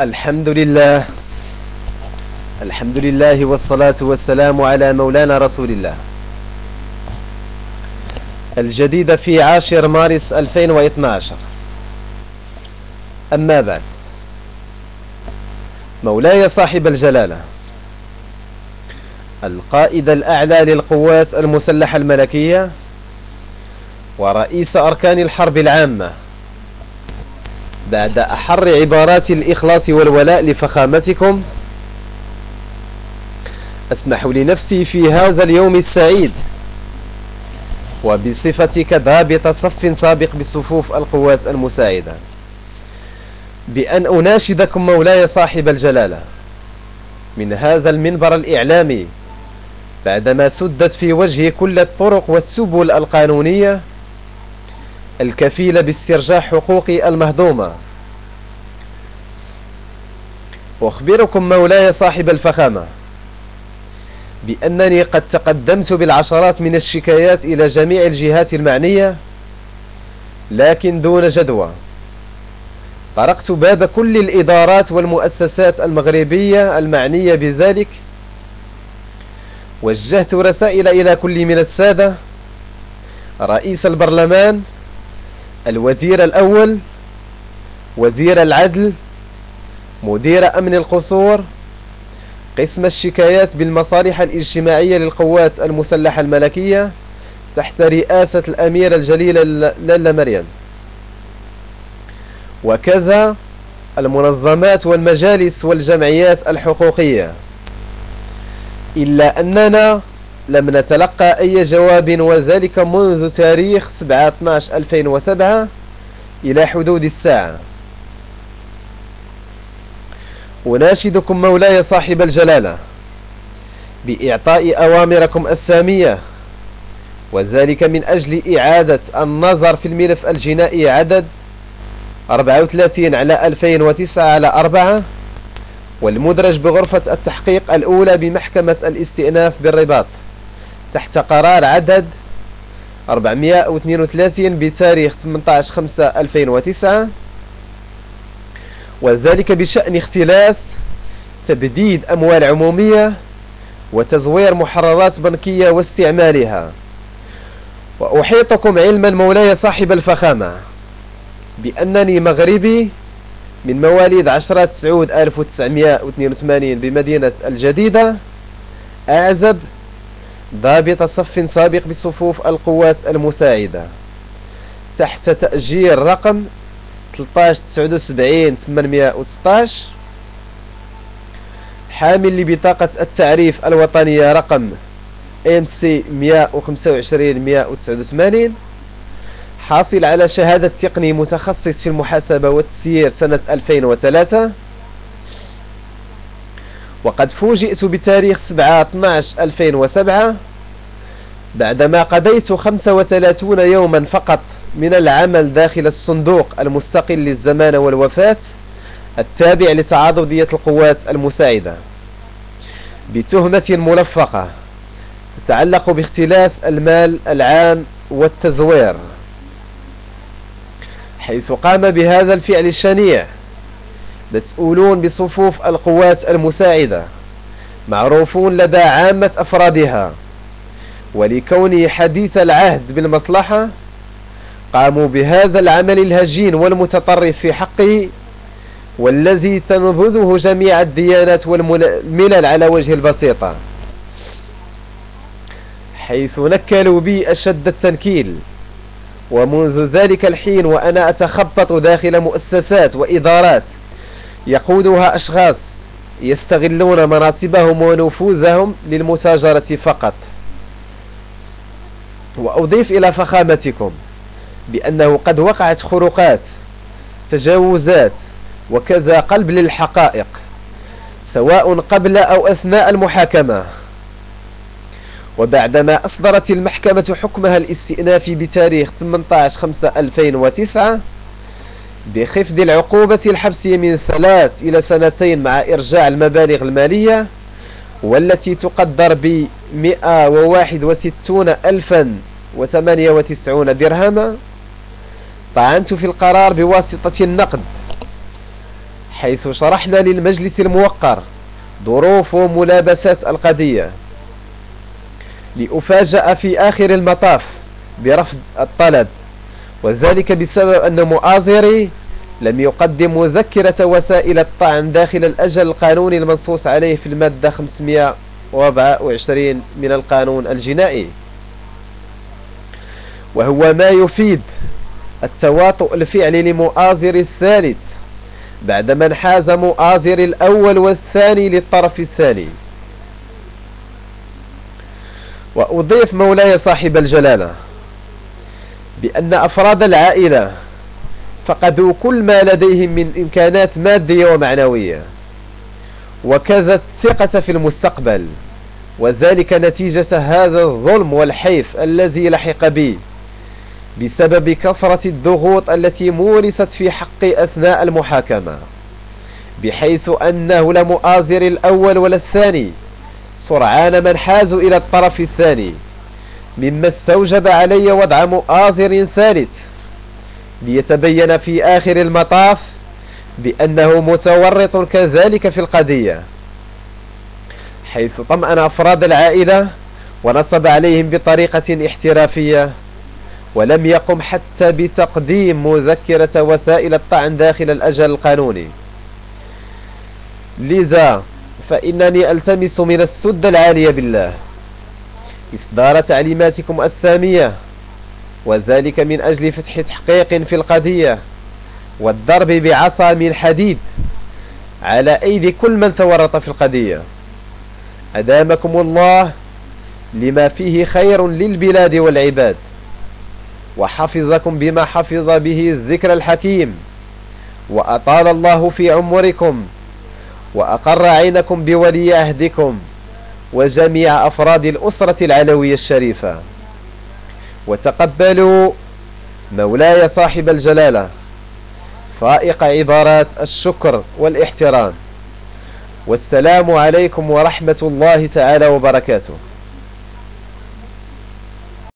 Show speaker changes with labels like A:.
A: الحمد لله الحمد لله والصلاة والسلام على مولانا رسول الله. الجديدة في عاشر مارس 2012 أما بعد مولاي صاحب الجلالة القائد الأعلى للقوات المسلحة الملكية ورئيس أركان الحرب العامة بعد أحر عبارات الإخلاص والولاء لفخامتكم. أسمح لنفسي في هذا اليوم السعيد وبصفتك ضابط صف سابق بصفوف القوات المساعدة بأن أناشدكم مولاي صاحب الجلالة من هذا المنبر الإعلامي بعدما سدت في وجه كل الطرق والسبل القانونية الكفيلة باسترجاع حقوقي المهضومة. أخبركم مولاي صاحب الفخامة بأنني قد تقدمت بالعشرات من الشكايات إلى جميع الجهات المعنية لكن دون جدوى. طرقت باب كل الإدارات والمؤسسات المغربية المعنية بذلك وجهت رسائل إلى كل من السادة رئيس البرلمان الوزير الأول وزير العدل مدير أمن القصور قسم الشكايات بالمصالح الاجتماعية للقوات المسلحة الملكية تحت رئاسة الأميرة الجليلة لالا مريم. وكذا المنظمات والمجالس والجمعيات الحقوقية. إلا أننا لم نتلقى أي جواب وذلك منذ تاريخ 7-12-2007 إلى حدود الساعة. أناشدكم مولاي صاحب الجلالة بإعطاء أوامركم السامية وذلك من أجل إعادة النظر في الملف الجنائي عدد 34 على 2009 على 4 والمدرج بغرفة التحقيق الأولى بمحكمة الاستئناف بالرباط. تحت قرار عدد 432 بتاريخ 18 5 2009 وذلك بشأن اختلاس تبديد أموال عمومية وتزوير محررات بنكية واستعمالها. وأحيطكم علما مولاي صاحب الفخامة بأنني مغربي من مواليد 10 تسعود 1982 بمدينة الجديدة. أعزب ضابط صف سابق بصفوف القوات المساعدة. تحت تأجير رقم 13 79 816 حامل لبطاقة التعريف الوطنية رقم سي 125 189 حاصل على شهادة تقني متخصص في المحاسبة والتسيير سنة 2003 وقد فوجئت بتاريخ 7 12 2007 بعدما قضيت 35 يوما فقط من العمل داخل الصندوق المستقل للزمان والوفاة التابع لتعاضدية القوات المساعدة. بتهمة ملفقة تتعلق باختلاس المال العام والتزوير حيث قام بهذا الفعل الشنيع. مسؤولون بصفوف القوات المساعدة معروفون لدى عامة أفرادها. ولكونه حديث العهد بالمصلحة قاموا بهذا العمل الهجين والمتطرف في حقه والذي تنبذه جميع الديانات والملل على وجه البسيطة. حيث نكلوا بي أشد التنكيل ومنذ ذلك الحين وأنا أتخبط داخل مؤسسات وإدارات يقودها أشخاص يستغلون مناصبهم ونفوذهم للمتاجرة فقط. وأضيف إلى فخامتكم بأنه قد وقعت خروقات تجاوزات وكذا قلب للحقائق سواء قبل أو أثناء المحاكمة. وبعدما أصدرت المحكمة حكمها الاستئنافي بتاريخ 18/5/2009 بخفض العقوبة الحبسية من ثلاث إلى سنتين مع إرجاع المبالغ المالية والتي تقدر ب 161 ألفا وثمانية وتسعون درهما. طعنت في القرار بواسطة النقد حيث شرحنا للمجلس الموقر ظروف وملابسات القضية. لأفاجأ في آخر المطاف برفض الطلب وذلك بسبب أن مؤازري لم يقدم مذكرة وسائل الطعن داخل الأجل القانوني المنصوص عليه في المادة 524 من القانون الجنائي. وهو ما يفيد التواطؤ الفعلي لمؤازر الثالث بعدما انحاز مؤازر الأول والثاني للطرف الثاني. وأضيف مولاي صاحب الجلالة بأن أفراد العائلة فقدوا كل ما لديهم من إمكانات مادية ومعنوية. وكذا الثقة في المستقبل وذلك نتيجة هذا الظلم والحيف الذي لحق بي بسبب كثرة الضغوط التي مورست في حقي أثناء المحاكمة بحيث أنه لم آزر الأول ولا الثاني سرعان من حازوا إلى الطرف الثاني مما استوجب علي وضع مؤازر ثالث. ليتبين في آخر المطاف بأنه متورط كذلك في القضية حيث طمأن أفراد العائلة ونصب عليهم بطريقة احترافية ولم يقم حتى بتقديم مذكرة وسائل الطعن داخل الأجل القانوني. لذا فإنني ألتمس من السد العالية بالله إصدار تعليماتكم السامية وذلك من أجل فتح تحقيق في القضية والضرب بعصا من حديد على أيدي كل من تورط في القضية. أدامكم الله لما فيه خير للبلاد والعباد وحفظكم بما حفظ به الذكر الحكيم وأطال الله في عمركم وأقر عينكم بولي عهدكم وجميع أفراد الأسرة العلوية الشريفة. وتقبلوا مولاي صاحب الجلالة. فائق عبارات الشكر والاحترام. والسلام عليكم ورحمة الله تعالى وبركاته.